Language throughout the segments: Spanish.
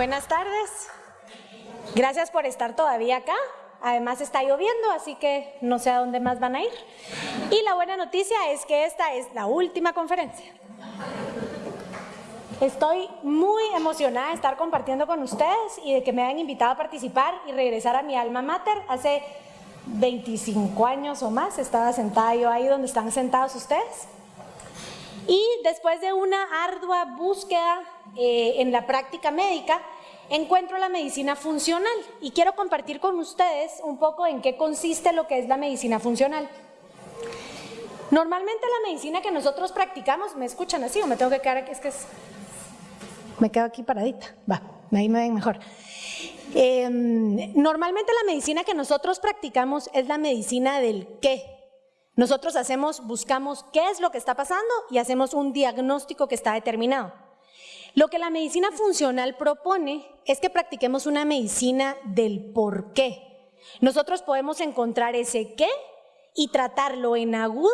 Buenas tardes. Gracias por estar todavía acá. Además está lloviendo, así que no sé a dónde más van a ir. Y la buena noticia es que esta es la última conferencia. Estoy muy emocionada de estar compartiendo con ustedes y de que me hayan invitado a participar y regresar a mi alma mater. Hace 25 años o más estaba sentada yo ahí donde están sentados ustedes. Y después de una ardua búsqueda eh, en la práctica médica, encuentro la medicina funcional y quiero compartir con ustedes un poco en qué consiste lo que es la medicina funcional. Normalmente la medicina que nosotros practicamos, ¿me escuchan así o me tengo que quedar aquí? Es que es... Me quedo aquí paradita, va, ahí me ven mejor. Em, normalmente la medicina que nosotros practicamos es la medicina del qué. Nosotros hacemos, buscamos qué es lo que está pasando y hacemos un diagnóstico que está determinado. Lo que la medicina funcional propone es que practiquemos una medicina del por qué. Nosotros podemos encontrar ese qué y tratarlo en agudo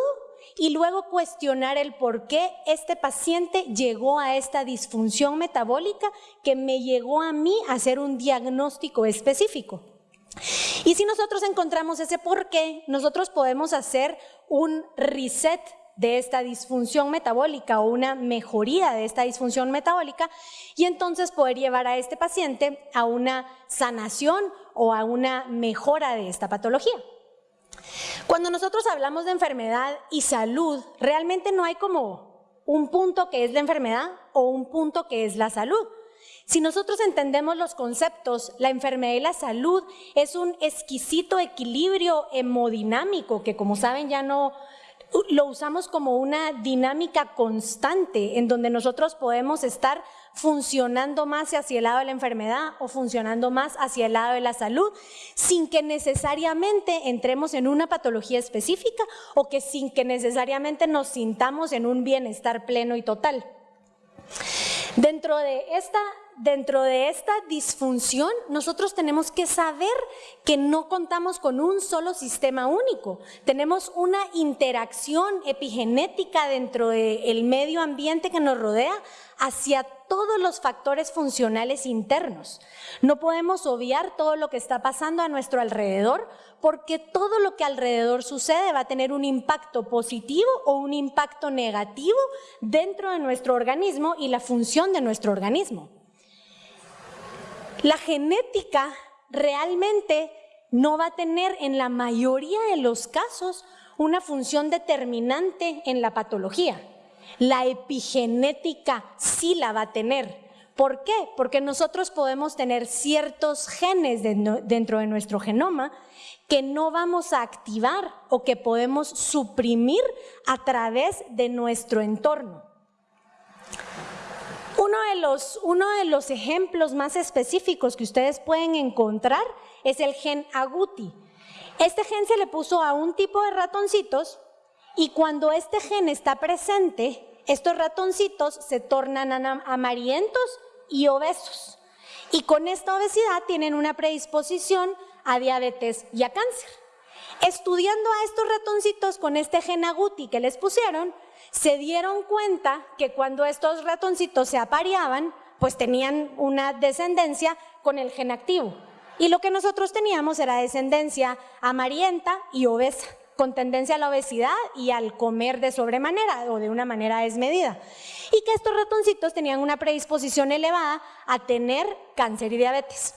y luego cuestionar el por qué este paciente llegó a esta disfunción metabólica que me llegó a mí a hacer un diagnóstico específico. Y si nosotros encontramos ese por qué, nosotros podemos hacer un reset de esta disfunción metabólica o una mejoría de esta disfunción metabólica y entonces poder llevar a este paciente a una sanación o a una mejora de esta patología. Cuando nosotros hablamos de enfermedad y salud, realmente no hay como un punto que es la enfermedad o un punto que es la salud. Si nosotros entendemos los conceptos, la enfermedad y la salud es un exquisito equilibrio hemodinámico que como saben ya no lo usamos como una dinámica constante en donde nosotros podemos estar funcionando más hacia el lado de la enfermedad o funcionando más hacia el lado de la salud sin que necesariamente entremos en una patología específica o que sin que necesariamente nos sintamos en un bienestar pleno y total. Dentro de esta dentro de esta disfunción, nosotros tenemos que saber que no contamos con un solo sistema único. Tenemos una interacción epigenética dentro del medio ambiente que nos rodea hacia todos los factores funcionales internos. No podemos obviar todo lo que está pasando a nuestro alrededor porque todo lo que alrededor sucede va a tener un impacto positivo o un impacto negativo dentro de nuestro organismo y la función de nuestro organismo. La genética realmente no va a tener en la mayoría de los casos una función determinante en la patología. La epigenética sí la va a tener. ¿Por qué? Porque nosotros podemos tener ciertos genes dentro de nuestro genoma que no vamos a activar o que podemos suprimir a través de nuestro entorno. Uno de, los, uno de los ejemplos más específicos que ustedes pueden encontrar es el gen agouti. Este gen se le puso a un tipo de ratoncitos y cuando este gen está presente, estos ratoncitos se tornan amarillentos y obesos. Y con esta obesidad tienen una predisposición a diabetes y a cáncer. Estudiando a estos ratoncitos con este gen agouti que les pusieron, se dieron cuenta que cuando estos ratoncitos se apareaban, pues tenían una descendencia con el gen activo. Y lo que nosotros teníamos era descendencia amarillenta y obesa, con tendencia a la obesidad y al comer de sobremanera o de una manera desmedida. Y que estos ratoncitos tenían una predisposición elevada a tener cáncer y diabetes.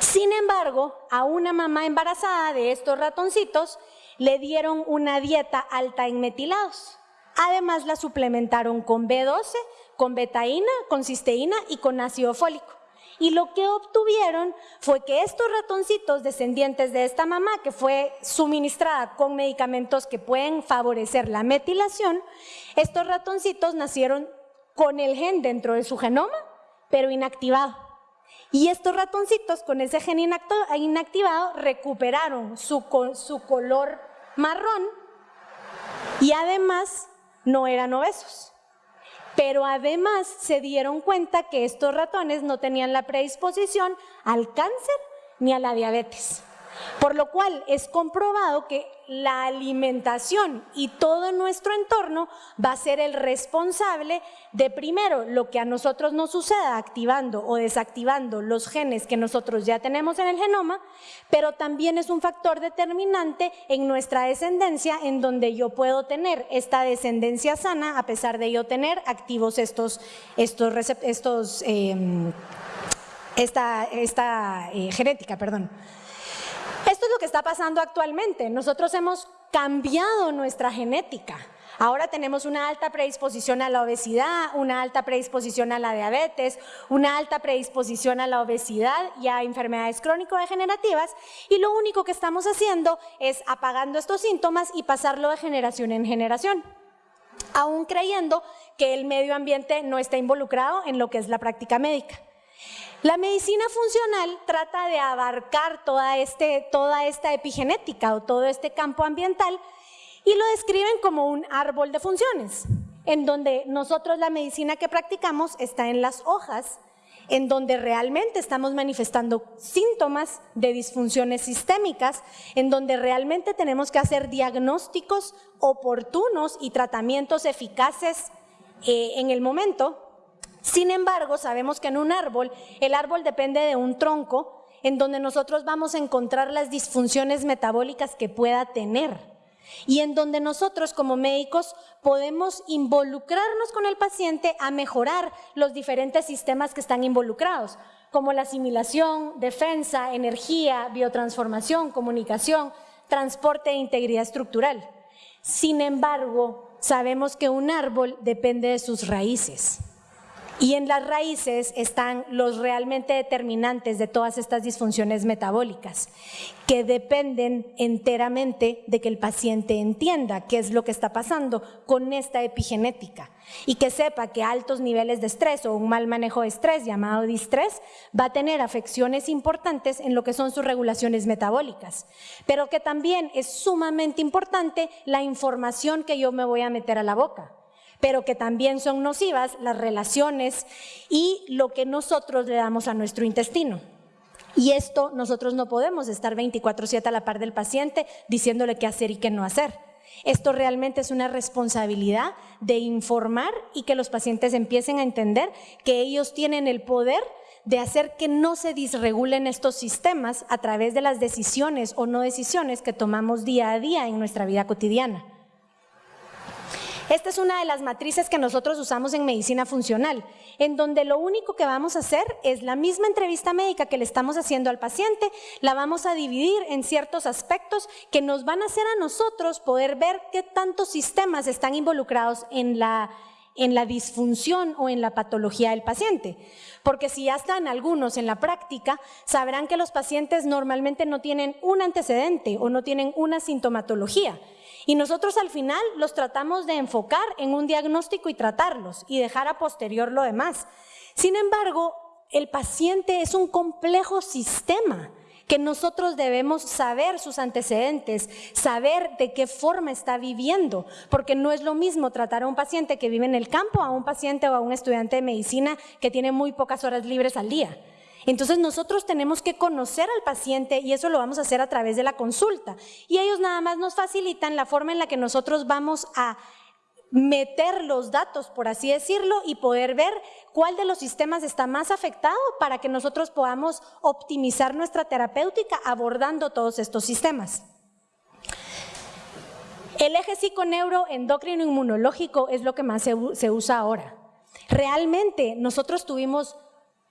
Sin embargo, a una mamá embarazada de estos ratoncitos le dieron una dieta alta en metilados. Además la suplementaron con B12, con betaína, con cisteína y con ácido fólico. Y lo que obtuvieron fue que estos ratoncitos descendientes de esta mamá, que fue suministrada con medicamentos que pueden favorecer la metilación, estos ratoncitos nacieron con el gen dentro de su genoma, pero inactivado. Y estos ratoncitos con ese gen inactivado recuperaron su, su color marrón y además no eran obesos. Pero además se dieron cuenta que estos ratones no tenían la predisposición al cáncer ni a la diabetes. Por lo cual es comprobado que la alimentación y todo nuestro entorno va a ser el responsable de primero lo que a nosotros nos suceda activando o desactivando los genes que nosotros ya tenemos en el genoma, pero también es un factor determinante en nuestra descendencia en donde yo puedo tener esta descendencia sana a pesar de yo tener activos estos, estos, estos em, esta, esta eh, genética, perdón. Esto es lo que está pasando actualmente. Nosotros hemos cambiado nuestra genética. Ahora tenemos una alta predisposición a la obesidad, una alta predisposición a la diabetes, una alta predisposición a la obesidad y a enfermedades crónico-degenerativas y lo único que estamos haciendo es apagando estos síntomas y pasarlo de generación en generación, aún creyendo que el medio ambiente no está involucrado en lo que es la práctica médica. La medicina funcional trata de abarcar toda, este, toda esta epigenética o todo este campo ambiental y lo describen como un árbol de funciones, en donde nosotros la medicina que practicamos está en las hojas, en donde realmente estamos manifestando síntomas de disfunciones sistémicas, en donde realmente tenemos que hacer diagnósticos oportunos y tratamientos eficaces eh, en el momento sin embargo, sabemos que en un árbol, el árbol depende de un tronco en donde nosotros vamos a encontrar las disfunciones metabólicas que pueda tener y en donde nosotros como médicos podemos involucrarnos con el paciente a mejorar los diferentes sistemas que están involucrados, como la asimilación, defensa, energía, biotransformación, comunicación, transporte e integridad estructural. Sin embargo, sabemos que un árbol depende de sus raíces. Y en las raíces están los realmente determinantes de todas estas disfunciones metabólicas, que dependen enteramente de que el paciente entienda qué es lo que está pasando con esta epigenética y que sepa que altos niveles de estrés o un mal manejo de estrés llamado distrés va a tener afecciones importantes en lo que son sus regulaciones metabólicas, pero que también es sumamente importante la información que yo me voy a meter a la boca pero que también son nocivas las relaciones y lo que nosotros le damos a nuestro intestino. Y esto nosotros no podemos estar 24/7 a la par del paciente diciéndole qué hacer y qué no hacer. Esto realmente es una responsabilidad de informar y que los pacientes empiecen a entender que ellos tienen el poder de hacer que no se disregulen estos sistemas a través de las decisiones o no decisiones que tomamos día a día en nuestra vida cotidiana. Esta es una de las matrices que nosotros usamos en medicina funcional, en donde lo único que vamos a hacer es la misma entrevista médica que le estamos haciendo al paciente, la vamos a dividir en ciertos aspectos que nos van a hacer a nosotros poder ver qué tantos sistemas están involucrados en la en la disfunción o en la patología del paciente. Porque si ya están algunos en la práctica, sabrán que los pacientes normalmente no tienen un antecedente o no tienen una sintomatología. Y nosotros al final los tratamos de enfocar en un diagnóstico y tratarlos y dejar a posterior lo demás. Sin embargo, el paciente es un complejo sistema que nosotros debemos saber sus antecedentes, saber de qué forma está viviendo, porque no es lo mismo tratar a un paciente que vive en el campo a un paciente o a un estudiante de medicina que tiene muy pocas horas libres al día. Entonces nosotros tenemos que conocer al paciente y eso lo vamos a hacer a través de la consulta. Y ellos nada más nos facilitan la forma en la que nosotros vamos a meter los datos, por así decirlo, y poder ver cuál de los sistemas está más afectado para que nosotros podamos optimizar nuestra terapéutica abordando todos estos sistemas. El eje psiconeuroendocrino inmunológico es lo que más se, se usa ahora. Realmente nosotros tuvimos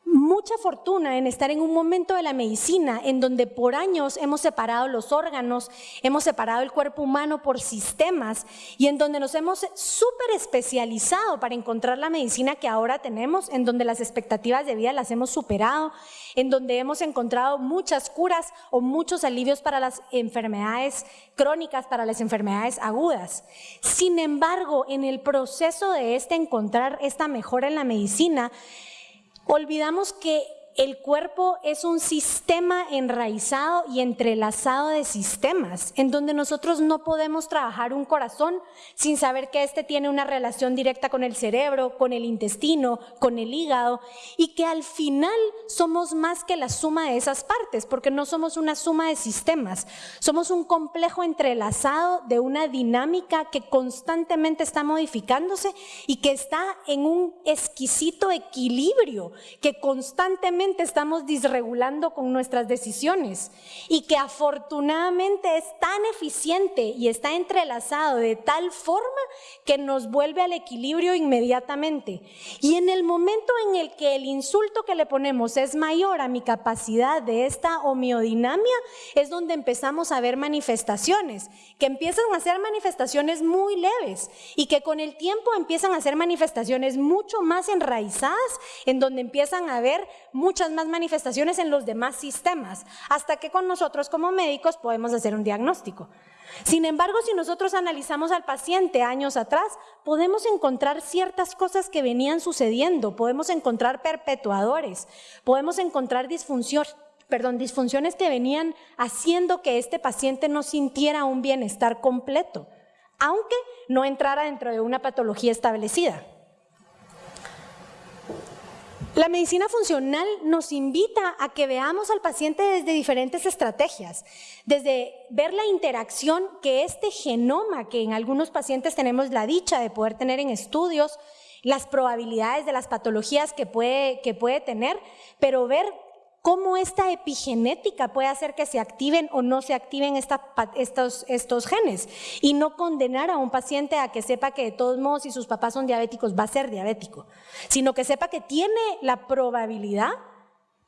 mucha fortuna en estar en un momento de la medicina en donde por años hemos separado los órganos, hemos separado el cuerpo humano por sistemas y en donde nos hemos súper especializado para encontrar la medicina que ahora tenemos, en donde las expectativas de vida las hemos superado, en donde hemos encontrado muchas curas o muchos alivios para las enfermedades crónicas, para las enfermedades agudas. Sin embargo, en el proceso de este encontrar esta mejora en la medicina, olvidamos que el cuerpo es un sistema enraizado y entrelazado de sistemas, en donde nosotros no podemos trabajar un corazón sin saber que éste tiene una relación directa con el cerebro, con el intestino, con el hígado, y que al final somos más que la suma de esas partes, porque no somos una suma de sistemas, somos un complejo entrelazado de una dinámica que constantemente está modificándose y que está en un exquisito equilibrio, que constantemente estamos disregulando con nuestras decisiones y que afortunadamente es tan eficiente y está entrelazado de tal forma que nos vuelve al equilibrio inmediatamente. Y en el momento en el que el insulto que le ponemos es mayor a mi capacidad de esta homeodinamia, es donde empezamos a ver manifestaciones, que empiezan a ser manifestaciones muy leves y que con el tiempo empiezan a ser manifestaciones mucho más enraizadas, en donde empiezan a ver muchas más manifestaciones en los demás sistemas, hasta que con nosotros como médicos podemos hacer un diagnóstico. Sin embargo, si nosotros analizamos al paciente años atrás, podemos encontrar ciertas cosas que venían sucediendo, podemos encontrar perpetuadores, podemos encontrar disfunción, perdón, disfunciones que venían haciendo que este paciente no sintiera un bienestar completo, aunque no entrara dentro de una patología establecida. La medicina funcional nos invita a que veamos al paciente desde diferentes estrategias, desde ver la interacción que este genoma, que en algunos pacientes tenemos la dicha de poder tener en estudios, las probabilidades de las patologías que puede, que puede tener, pero ver cómo esta epigenética puede hacer que se activen o no se activen estos, estos genes y no condenar a un paciente a que sepa que de todos modos si sus papás son diabéticos va a ser diabético, sino que sepa que tiene la probabilidad,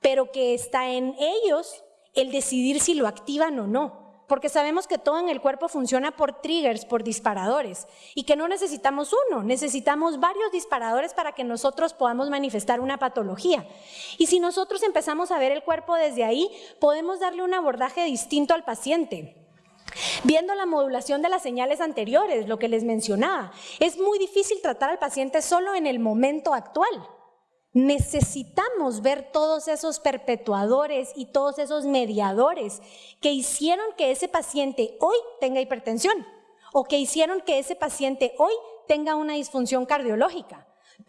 pero que está en ellos el decidir si lo activan o no porque sabemos que todo en el cuerpo funciona por triggers, por disparadores, y que no necesitamos uno, necesitamos varios disparadores para que nosotros podamos manifestar una patología. Y si nosotros empezamos a ver el cuerpo desde ahí, podemos darle un abordaje distinto al paciente. Viendo la modulación de las señales anteriores, lo que les mencionaba, es muy difícil tratar al paciente solo en el momento actual. Necesitamos ver todos esos perpetuadores y todos esos mediadores que hicieron que ese paciente hoy tenga hipertensión o que hicieron que ese paciente hoy tenga una disfunción cardiológica.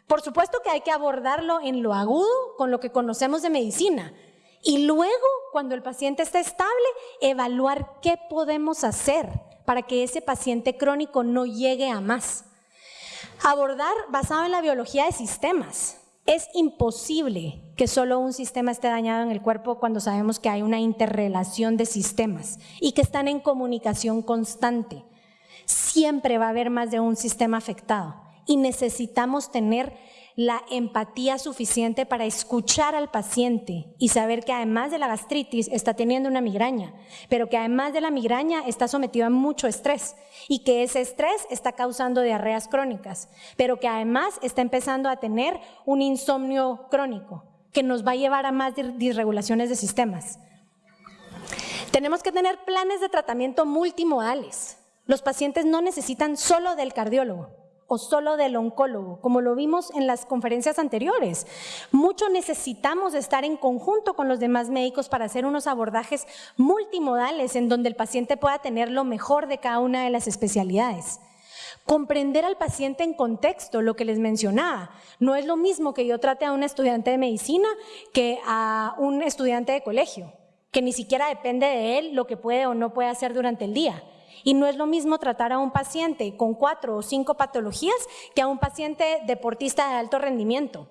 Por supuesto que hay que abordarlo en lo agudo con lo que conocemos de medicina y luego, cuando el paciente está estable, evaluar qué podemos hacer para que ese paciente crónico no llegue a más. Abordar basado en la biología de sistemas. Es imposible que solo un sistema esté dañado en el cuerpo cuando sabemos que hay una interrelación de sistemas y que están en comunicación constante. Siempre va a haber más de un sistema afectado y necesitamos tener la empatía suficiente para escuchar al paciente y saber que además de la gastritis está teniendo una migraña, pero que además de la migraña está sometido a mucho estrés y que ese estrés está causando diarreas crónicas, pero que además está empezando a tener un insomnio crónico que nos va a llevar a más disregulaciones de sistemas. Tenemos que tener planes de tratamiento multimodales. Los pacientes no necesitan solo del cardiólogo o solo del oncólogo, como lo vimos en las conferencias anteriores. Mucho necesitamos estar en conjunto con los demás médicos para hacer unos abordajes multimodales en donde el paciente pueda tener lo mejor de cada una de las especialidades. Comprender al paciente en contexto, lo que les mencionaba. No es lo mismo que yo trate a un estudiante de medicina que a un estudiante de colegio, que ni siquiera depende de él lo que puede o no puede hacer durante el día. Y no es lo mismo tratar a un paciente con cuatro o cinco patologías que a un paciente deportista de alto rendimiento.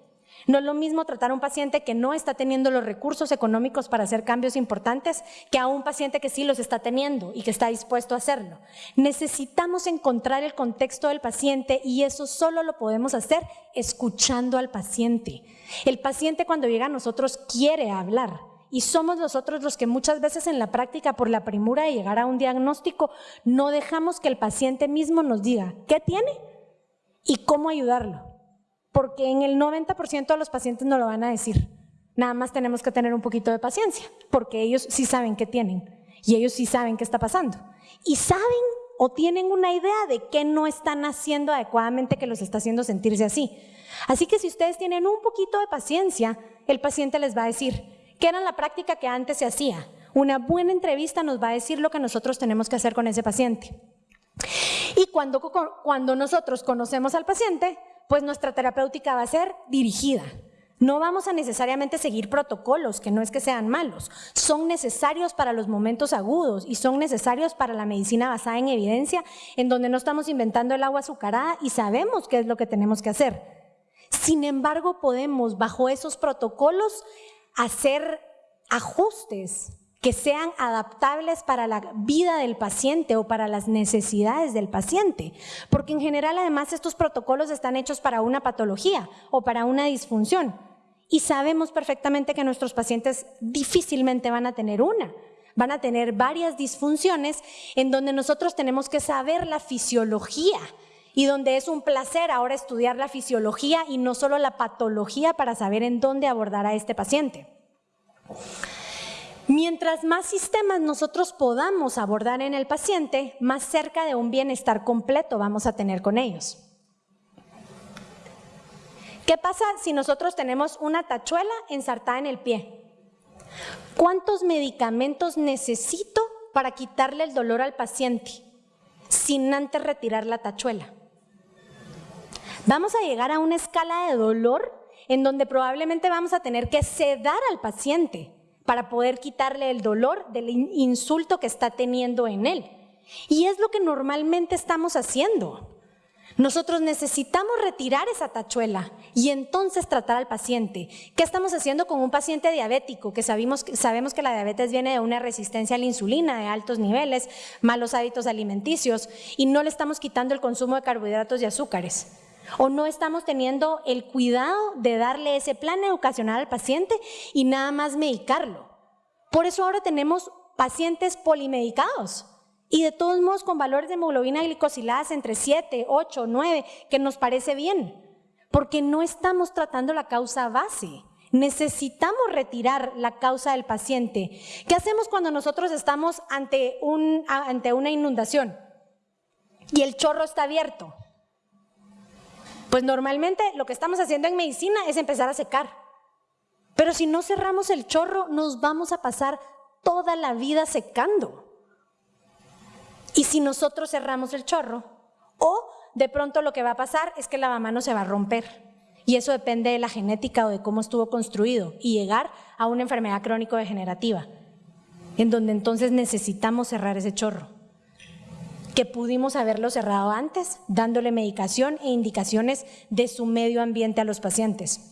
No es lo mismo tratar a un paciente que no está teniendo los recursos económicos para hacer cambios importantes que a un paciente que sí los está teniendo y que está dispuesto a hacerlo. Necesitamos encontrar el contexto del paciente y eso solo lo podemos hacer escuchando al paciente. El paciente cuando llega a nosotros quiere hablar. Y somos nosotros los que muchas veces en la práctica, por la primura de llegar a un diagnóstico, no dejamos que el paciente mismo nos diga qué tiene y cómo ayudarlo. Porque en el 90% de los pacientes no lo van a decir. Nada más tenemos que tener un poquito de paciencia, porque ellos sí saben qué tienen y ellos sí saben qué está pasando. Y saben o tienen una idea de qué no están haciendo adecuadamente que los está haciendo sentirse así. Así que si ustedes tienen un poquito de paciencia, el paciente les va a decir, ¿qué era la práctica que antes se hacía? Una buena entrevista nos va a decir lo que nosotros tenemos que hacer con ese paciente. Y cuando, cuando nosotros conocemos al paciente, pues nuestra terapéutica va a ser dirigida. No vamos a necesariamente seguir protocolos, que no es que sean malos, son necesarios para los momentos agudos y son necesarios para la medicina basada en evidencia, en donde no estamos inventando el agua azucarada y sabemos qué es lo que tenemos que hacer. Sin embargo, podemos bajo esos protocolos hacer ajustes que sean adaptables para la vida del paciente o para las necesidades del paciente. Porque en general además estos protocolos están hechos para una patología o para una disfunción. Y sabemos perfectamente que nuestros pacientes difícilmente van a tener una. Van a tener varias disfunciones en donde nosotros tenemos que saber la fisiología y donde es un placer ahora estudiar la fisiología y no solo la patología para saber en dónde abordar a este paciente. Mientras más sistemas nosotros podamos abordar en el paciente, más cerca de un bienestar completo vamos a tener con ellos. ¿Qué pasa si nosotros tenemos una tachuela ensartada en el pie? ¿Cuántos medicamentos necesito para quitarle el dolor al paciente sin antes retirar la tachuela? Vamos a llegar a una escala de dolor en donde probablemente vamos a tener que sedar al paciente para poder quitarle el dolor del insulto que está teniendo en él. Y es lo que normalmente estamos haciendo. Nosotros necesitamos retirar esa tachuela y entonces tratar al paciente. ¿Qué estamos haciendo con un paciente diabético? Que sabemos, sabemos que la diabetes viene de una resistencia a la insulina de altos niveles, malos hábitos alimenticios y no le estamos quitando el consumo de carbohidratos y azúcares. O no estamos teniendo el cuidado de darle ese plan educacional al paciente y nada más medicarlo. Por eso ahora tenemos pacientes polimedicados y de todos modos con valores de hemoglobina glicosiladas entre 7, 8, 9, que nos parece bien, porque no estamos tratando la causa base. Necesitamos retirar la causa del paciente. ¿Qué hacemos cuando nosotros estamos ante, un, ante una inundación y el chorro está abierto? Pues normalmente lo que estamos haciendo en medicina es empezar a secar. Pero si no cerramos el chorro, nos vamos a pasar toda la vida secando. Y si nosotros cerramos el chorro, o de pronto lo que va a pasar es que el lavamanos se va a romper. Y eso depende de la genética o de cómo estuvo construido y llegar a una enfermedad crónico-degenerativa, en donde entonces necesitamos cerrar ese chorro que pudimos haberlo cerrado antes, dándole medicación e indicaciones de su medio ambiente a los pacientes.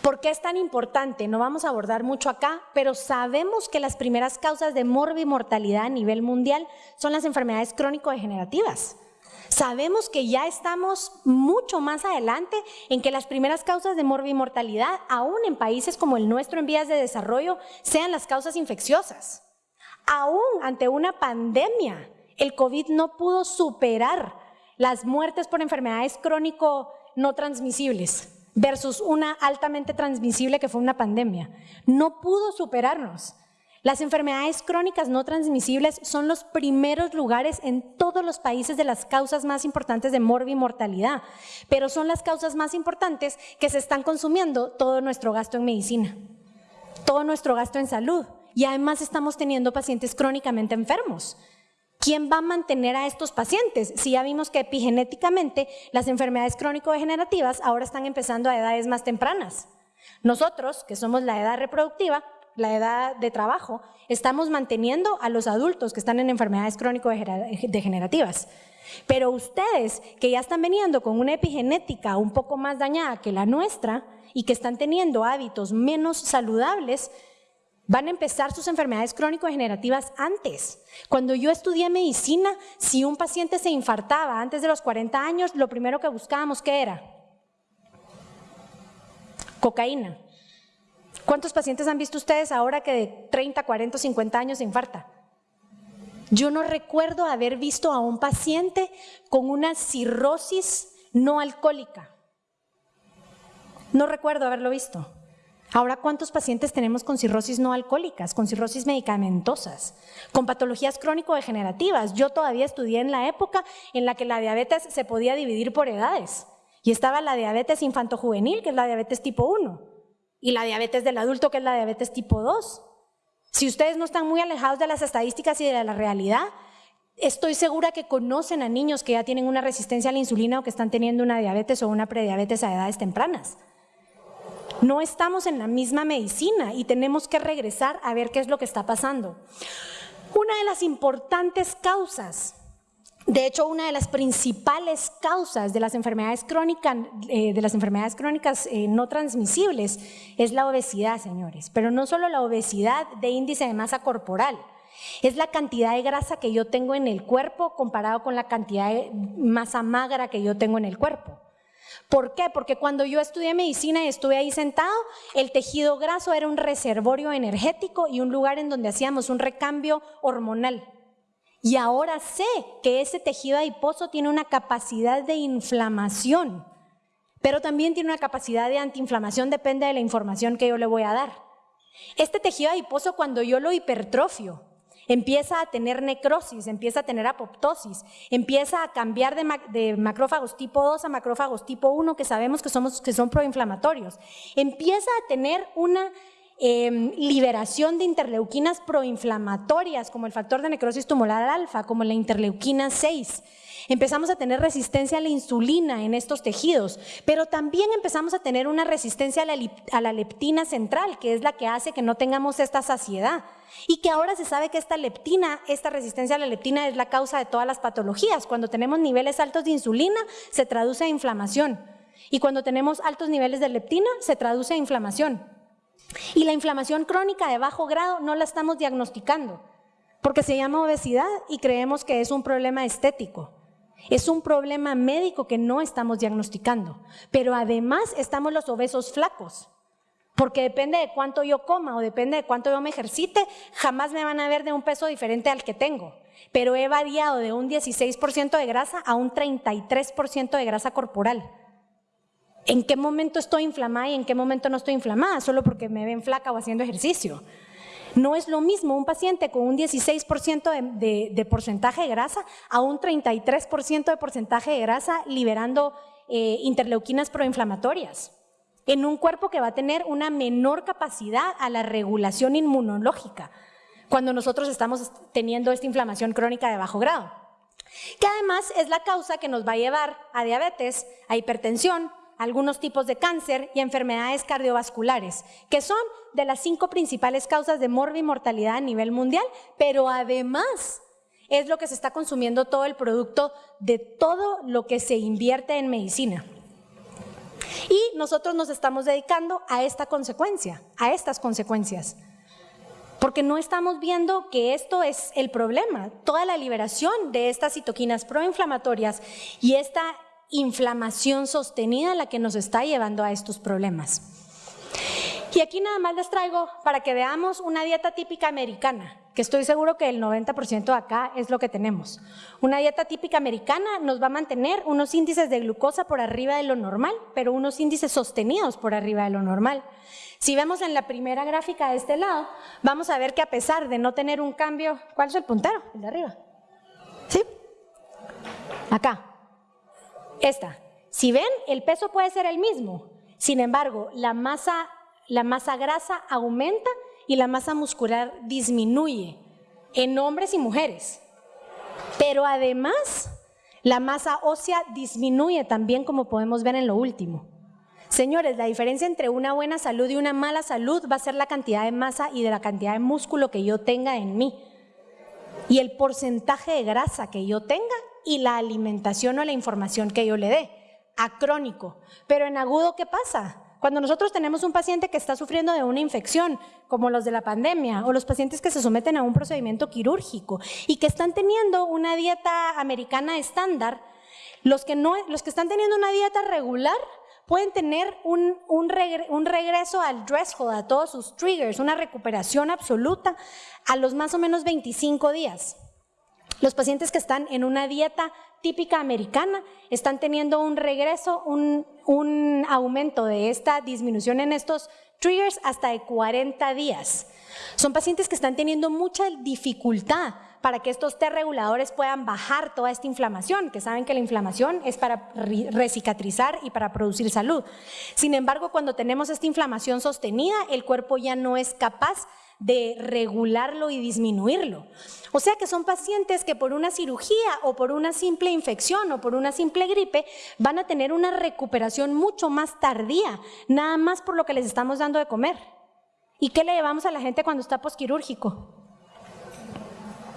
¿Por qué es tan importante? No vamos a abordar mucho acá, pero sabemos que las primeras causas de morbimortalidad a nivel mundial son las enfermedades crónico-degenerativas. Sabemos que ya estamos mucho más adelante en que las primeras causas de morbimortalidad, aún en países como el nuestro en vías de desarrollo, sean las causas infecciosas. Aún ante una pandemia, el COVID no pudo superar las muertes por enfermedades crónico no transmisibles versus una altamente transmisible que fue una pandemia. No pudo superarnos. Las enfermedades crónicas no transmisibles son los primeros lugares en todos los países de las causas más importantes de morbimortalidad, pero son las causas más importantes que se están consumiendo todo nuestro gasto en medicina, todo nuestro gasto en salud y además estamos teniendo pacientes crónicamente enfermos. ¿Quién va a mantener a estos pacientes? Si ya vimos que epigenéticamente las enfermedades crónico-degenerativas ahora están empezando a edades más tempranas. Nosotros, que somos la edad reproductiva, la edad de trabajo, estamos manteniendo a los adultos que están en enfermedades crónico-degenerativas. Pero ustedes que ya están veniendo con una epigenética un poco más dañada que la nuestra y que están teniendo hábitos menos saludables, Van a empezar sus enfermedades crónico-degenerativas antes. Cuando yo estudié medicina, si un paciente se infartaba antes de los 40 años, lo primero que buscábamos, ¿qué era? Cocaína. ¿Cuántos pacientes han visto ustedes ahora que de 30, 40, 50 años se infarta? Yo no recuerdo haber visto a un paciente con una cirrosis no alcohólica. No recuerdo haberlo visto. Ahora, ¿cuántos pacientes tenemos con cirrosis no alcohólicas, con cirrosis medicamentosas, con patologías crónico-degenerativas? Yo todavía estudié en la época en la que la diabetes se podía dividir por edades. Y estaba la diabetes infantojuvenil, que es la diabetes tipo 1, y la diabetes del adulto, que es la diabetes tipo 2. Si ustedes no están muy alejados de las estadísticas y de la realidad, estoy segura que conocen a niños que ya tienen una resistencia a la insulina o que están teniendo una diabetes o una prediabetes a edades tempranas. No estamos en la misma medicina y tenemos que regresar a ver qué es lo que está pasando. Una de las importantes causas, de hecho una de las principales causas de las enfermedades crónicas, eh, de las enfermedades crónicas eh, no transmisibles es la obesidad, señores. Pero no solo la obesidad de índice de masa corporal, es la cantidad de grasa que yo tengo en el cuerpo comparado con la cantidad de masa magra que yo tengo en el cuerpo. ¿Por qué? Porque cuando yo estudié medicina y estuve ahí sentado, el tejido graso era un reservorio energético y un lugar en donde hacíamos un recambio hormonal. Y ahora sé que ese tejido adiposo tiene una capacidad de inflamación, pero también tiene una capacidad de antiinflamación, depende de la información que yo le voy a dar. Este tejido adiposo cuando yo lo hipertrofio, empieza a tener necrosis, empieza a tener apoptosis, empieza a cambiar de, macrófagos tipo 2 a macrófagos tipo 1 que sabemos que, somos, que son proinflamatorios, empieza a tener una em, liberación de interleuquinas proinflamatorias como el factor de necrosis tumoral alfa, como la interleuquina 6. Empezamos a tener resistencia a la insulina en estos tejidos, pero también empezamos a tener una resistencia a la, a la leptina central, que es la que hace que no tengamos esta saciedad. Y que ahora se sabe que esta leptina, esta resistencia a la leptina es la causa de todas las patologías. Cuando tenemos niveles altos de insulina, se traduce a inflamación. Y cuando tenemos altos niveles de leptina, se traduce a inflamación. Y la inflamación crónica de bajo grado no la estamos diagnosticando, porque se llama obesidad y creemos que es un problema estético. Es un problema médico que no estamos diagnosticando, pero además estamos los obesos flacos. Porque depende de cuánto yo coma o depende de cuánto yo me ejercite, jamás me van a ver de un peso diferente al que tengo. Pero he variado de un 16% de grasa a un 33% de grasa corporal. ¿En qué momento estoy inflamada y en qué momento no estoy inflamada? Solo porque me ven flaca o haciendo ejercicio. No es lo mismo un paciente con un 16% de, porcentaje de grasa a un 33% de porcentaje de grasa liberando eh, interleuquinas proinflamatorias en un cuerpo que va a tener una menor capacidad a la regulación inmunológica cuando nosotros estamos teniendo esta inflamación crónica de bajo grado, que además es la causa que nos va a llevar a diabetes, a hipertensión, algunos tipos de cáncer y enfermedades cardiovasculares, que son de las cinco principales causas de mortalidad a nivel mundial, pero además es lo que se está consumiendo todo el producto de todo lo que se invierte en medicina. Y nosotros nos estamos dedicando a esta consecuencia, a estas consecuencias. Porque no estamos viendo que esto es el problema, toda la liberación de estas citoquinas proinflamatorias y esta inflamación sostenida la que nos está llevando a estos problemas. Y aquí nada más les traigo para que veamos una dieta típica americana, que estoy seguro que el 90% de acá es lo que tenemos. Una dieta típica americana nos va a mantener unos índices de glucosa por arriba de lo normal, pero unos índices sostenidos por arriba de lo normal. Si vemos en la primera gráfica de este lado, vamos a ver que a pesar de no tener un cambio, ¿cuál es el puntero? El de arriba. ¿Sí? Acá. Esta. Si ven, el peso puede ser el mismo. Sin embargo, la masa la masa grasa aumenta y la masa muscular disminuye en hombres y mujeres. Pero además, la masa ósea disminuye también como podemos ver en lo último. Señores, la diferencia entre una buena salud y una mala salud va a ser la cantidad de masa y de la cantidad de músculo que yo tenga en mí. Y el porcentaje de grasa que yo tenga y la alimentación o la información que yo le dé. Acrónico. Pero en agudo, ¿qué pasa? Cuando nosotros tenemos un paciente que está sufriendo de una infección, como los de la pandemia, o los pacientes que se someten a un procedimiento quirúrgico y que están teniendo una dieta americana estándar, los que, no, los que están teniendo una dieta regular pueden tener un, un, regreso al threshold, a todos sus triggers, una recuperación absoluta a los más o menos 25 días. Los pacientes que están en una dieta típica americana están teniendo un regreso, un, aumento de esta disminución en estos triggers hasta de 40 días. Son pacientes que están teniendo mucha dificultad para que estos T reguladores puedan bajar toda esta inflamación, que saben que la inflamación es para recicatrizar y para producir salud. Sin embargo, cuando tenemos esta inflamación sostenida, el cuerpo ya no es capaz de regularlo y disminuirlo. O sea que son pacientes que por una cirugía o por una simple infección o por una simple gripe van a tener una recuperación mucho más tardía, nada más por lo que les estamos dando de comer. ¿Y qué le llevamos a la gente cuando está posquirúrgico?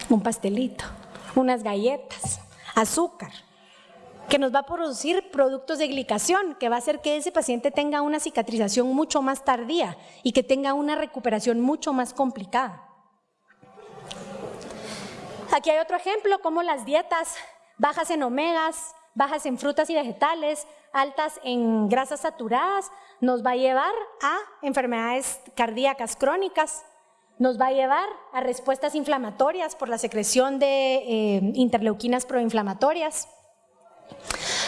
Un pastelito, unas galletas, azúcar que nos va a producir productos de glicación, que va a hacer que ese paciente tenga una cicatrización mucho más tardía y que tenga una recuperación mucho más complicada. Aquí hay otro ejemplo, como las dietas bajas en omegas, bajas en frutas y vegetales, altas en grasas saturadas, nos va a llevar a enfermedades cardíacas crónicas, nos va a llevar a respuestas inflamatorias por la secreción de eh, interleuquinas proinflamatorias,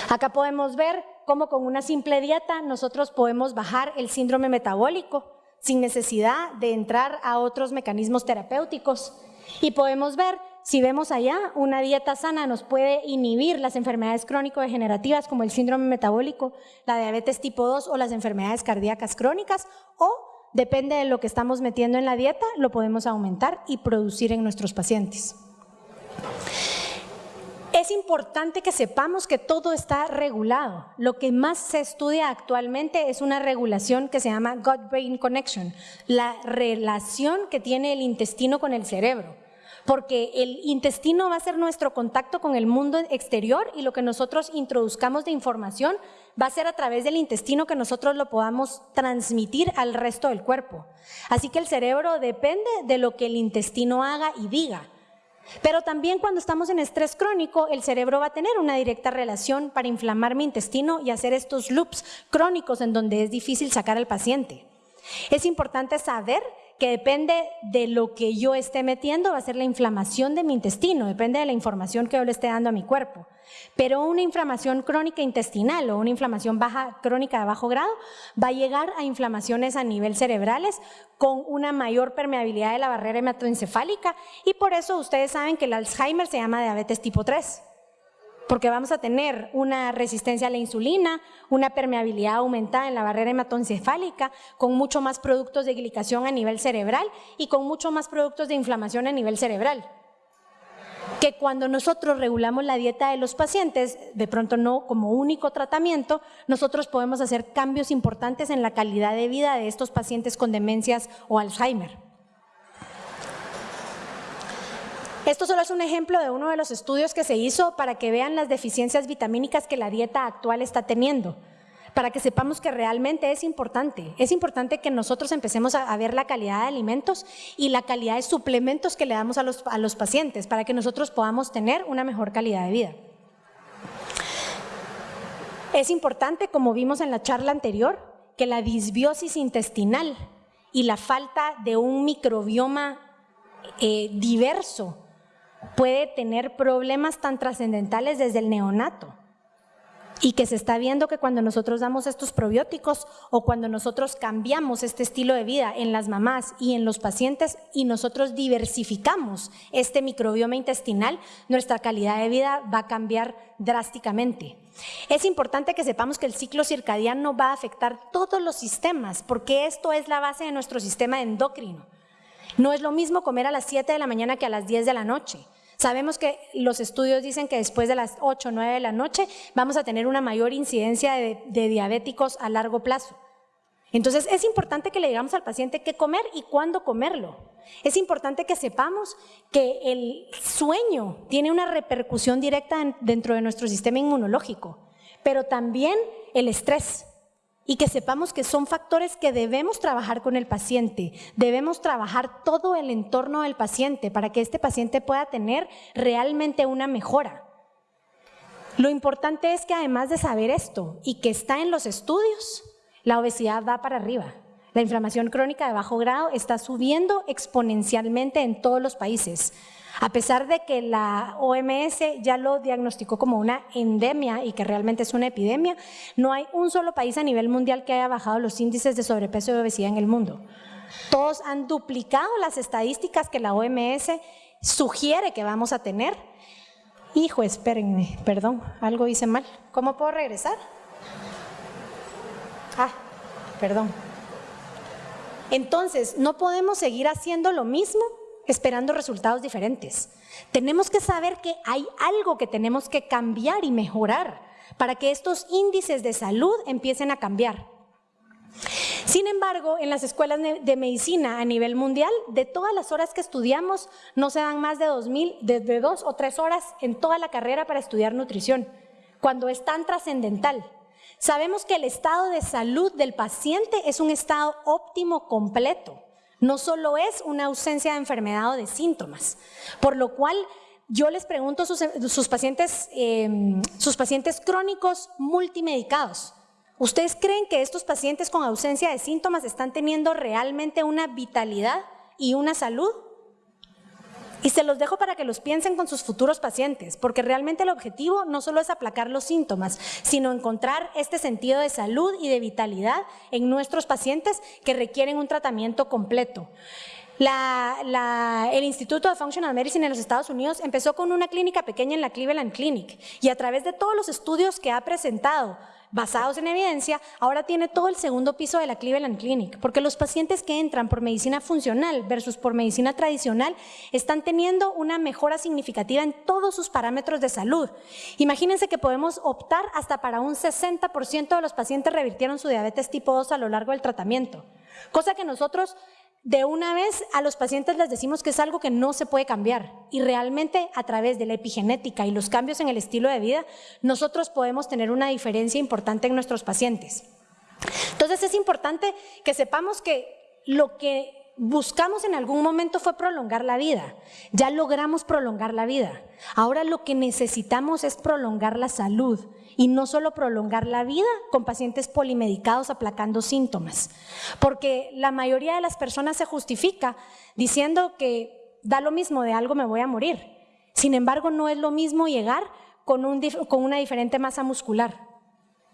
Acá podemos ver cómo con una simple dieta nosotros podemos bajar el síndrome metabólico sin necesidad de entrar a otros mecanismos terapéuticos. Y podemos ver, si vemos allá, una dieta sana nos puede inhibir las enfermedades crónico-degenerativas como el síndrome metabólico, la diabetes tipo 2 o las enfermedades cardíacas crónicas o depende de lo que estamos metiendo en la dieta, lo podemos aumentar y producir en nuestros pacientes. Es importante que sepamos que todo está regulado. Lo que más se estudia actualmente es una regulación que se llama gut-brain connection, la relación que tiene el intestino con el cerebro. Porque el intestino va a ser nuestro contacto con el mundo exterior y lo que nosotros introduzcamos de información va a ser a través del intestino que nosotros lo podamos transmitir al resto del cuerpo. Así que el cerebro depende de lo que el intestino haga y diga. Pero también cuando estamos en estrés crónico, el cerebro va a tener una directa relación para inflamar mi intestino y hacer estos loops crónicos en donde es difícil sacar al paciente. Es importante saber que depende de lo que yo esté metiendo, va a ser la inflamación de mi intestino, depende de la información que yo le esté dando a mi cuerpo. Pero una inflamación crónica intestinal o una inflamación baja, crónica de bajo grado va a llegar a inflamaciones a nivel cerebrales con una mayor permeabilidad de la barrera hematoencefálica. Y por eso ustedes saben que el Alzheimer se llama diabetes tipo 3 porque vamos a tener una resistencia a la insulina, una permeabilidad aumentada en la barrera hematoencefálica, con mucho más productos de glicación a nivel cerebral y con mucho más productos de inflamación a nivel cerebral que cuando nosotros regulamos la dieta de los pacientes, de pronto no como único tratamiento, nosotros podemos hacer cambios importantes en la calidad de vida de estos pacientes con demencias o Alzheimer. Esto solo es un ejemplo de uno de los estudios que se hizo para que vean las deficiencias vitamínicas que la dieta actual está teniendo para que sepamos que realmente es importante. Es importante que nosotros empecemos a, ver la calidad de alimentos y la calidad de suplementos que le damos a los, a los pacientes para que nosotros podamos tener una mejor calidad de vida. Es importante, como vimos en la charla anterior, que la disbiosis intestinal y la falta de un microbioma eh, diverso puede tener problemas tan trascendentales desde el neonato y que se está viendo que cuando nosotros damos estos probióticos o cuando nosotros cambiamos este estilo de vida en las mamás y en los pacientes y nosotros diversificamos este microbioma intestinal, nuestra calidad de vida va a cambiar drásticamente. Es importante que sepamos que el ciclo circadiano va a afectar todos los sistemas porque esto es la base de nuestro sistema endocrino. No es lo mismo comer a las 7 de la mañana que a las 10 de la noche. Sabemos que los estudios dicen que después de las 8 o 9 de la noche vamos a tener una mayor incidencia de, diabéticos a largo plazo. Entonces es importante que le digamos al paciente qué comer y cuándo comerlo. Es importante que sepamos que el sueño tiene una repercusión directa dentro de nuestro sistema inmunológico, pero también el estrés y que sepamos que son factores que debemos trabajar con el paciente, debemos trabajar todo el entorno del paciente para que este paciente pueda tener realmente una mejora. Lo importante es que además de saber esto y que está en los estudios, la obesidad va para arriba. La inflamación crónica de bajo grado está subiendo exponencialmente en todos los países. A pesar de que la OMS ya lo diagnosticó como una endemia y que realmente es una epidemia, no hay un solo país a nivel mundial que haya bajado los índices de sobrepeso y obesidad en el mundo. Todos han duplicado las estadísticas que la OMS sugiere que vamos a tener. Hijo, espérenme, perdón, algo hice mal. ¿Cómo puedo regresar? Ah, perdón. Entonces, no podemos seguir haciendo lo mismo esperando resultados diferentes. Tenemos que saber que hay algo que tenemos que cambiar y mejorar para que estos índices de salud empiecen a cambiar. Sin embargo, en las escuelas de medicina a nivel mundial, de todas las horas que estudiamos, no se dan más de, 2000, de dos o tres horas en toda la carrera para estudiar nutrición, cuando es tan trascendental. Sabemos que el estado de salud del paciente es un estado óptimo completo, no solo es una ausencia de enfermedad o de síntomas, por lo cual yo les pregunto a sus, pacientes, em, sus pacientes crónicos multimedicados, ¿ustedes creen que estos pacientes con ausencia de síntomas están teniendo realmente una vitalidad y una salud? Y se los dejo para que los piensen con sus futuros pacientes, porque realmente el objetivo no solo es aplacar los síntomas, sino encontrar este sentido de salud y de vitalidad en nuestros pacientes que requieren un tratamiento completo. el Instituto de Functional Medicine en los Estados Unidos empezó con una clínica pequeña en la Cleveland Clinic y a través de todos los estudios que ha presentado basados en evidencia, ahora tiene todo el segundo piso de la Cleveland Clinic, porque los pacientes que entran por medicina funcional versus por medicina tradicional están teniendo una mejora significativa en todos sus parámetros de salud. Imagínense que podemos optar hasta para un 60% de los pacientes revirtieron su diabetes tipo 2 a lo largo del tratamiento, cosa que nosotros de una vez a los pacientes les decimos que es algo que no se puede cambiar y realmente a través de la epigenética y los cambios en el estilo de vida, nosotros podemos tener una diferencia importante en nuestros pacientes. Entonces es importante que sepamos que lo que buscamos en algún momento fue prolongar la vida. Ya logramos prolongar la vida. Ahora lo que necesitamos es prolongar la salud y no solo prolongar la vida con pacientes polimedicados aplacando síntomas. Porque la mayoría de las personas se justifica diciendo que da lo mismo, de algo me voy a morir. Sin embargo, no es lo mismo llegar con, con una diferente masa muscular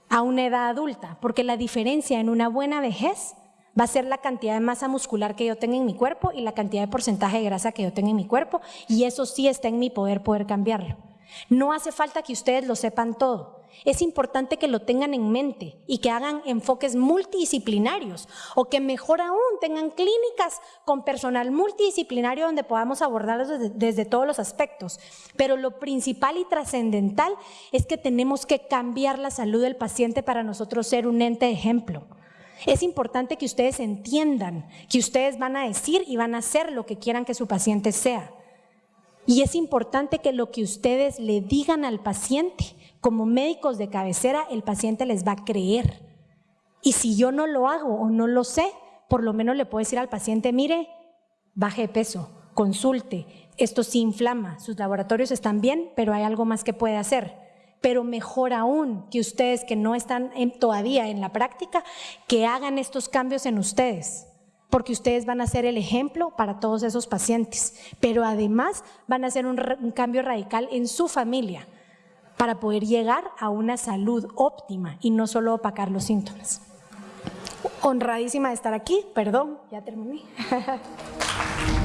a una edad adulta, porque la diferencia en una buena vejez va a ser la cantidad de masa muscular que yo tenga en mi cuerpo y la cantidad de porcentaje de grasa que yo tenga en mi cuerpo, y eso sí está en mi poder poder cambiarlo. No hace falta que ustedes lo sepan todo. Es importante que lo tengan en mente y que hagan enfoques multidisciplinarios o que mejor aún tengan clínicas con personal multidisciplinario donde podamos abordarlos desde, todos los aspectos. Pero lo principal y trascendental es que tenemos que cambiar la salud del paciente para nosotros ser un ente de ejemplo. Es importante que ustedes entiendan que ustedes van a decir y van a hacer lo que quieran que su paciente sea. Y es importante que lo que ustedes le digan al paciente, como médicos de cabecera, el paciente les va a creer. Y si yo no lo hago o no lo sé, por lo menos le puedo decir al paciente, mire, baje de peso, consulte, esto sí inflama, sus laboratorios están bien, pero hay algo más que puede hacer pero mejor aún que ustedes que no están todavía en la práctica, que hagan estos cambios en ustedes, porque ustedes van a ser el ejemplo para todos esos pacientes, pero además van a hacer un, un cambio radical en su familia para poder llegar a una salud óptima y no solo opacar los síntomas. Honradísima de estar aquí, perdón, ya terminé.